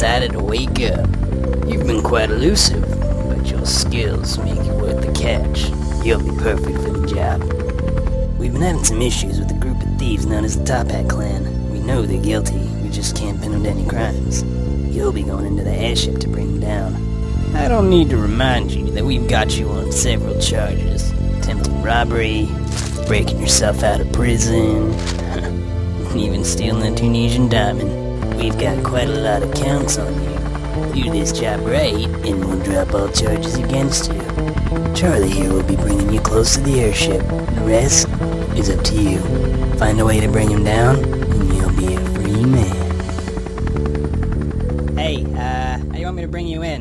decided to wake up. You've been quite elusive, but your skills make you worth the catch. You'll be perfect for the job. We've been having some issues with a group of thieves known as the Toppat Clan. We know they're guilty, we just can't pin them to any crimes. You'll be going into the airship to bring them down. I don't need to remind you that we've got you on several charges. Attempted robbery, breaking yourself out of prison, even stealing a Tunisian diamond. We've got quite a lot of counts on you. Do this job right, and we'll drop all charges against you. Charlie here will be bringing you close to the airship. The rest is up to you. Find a way to bring him down, and you'll be a free man. Hey, uh, how you want me to bring you in?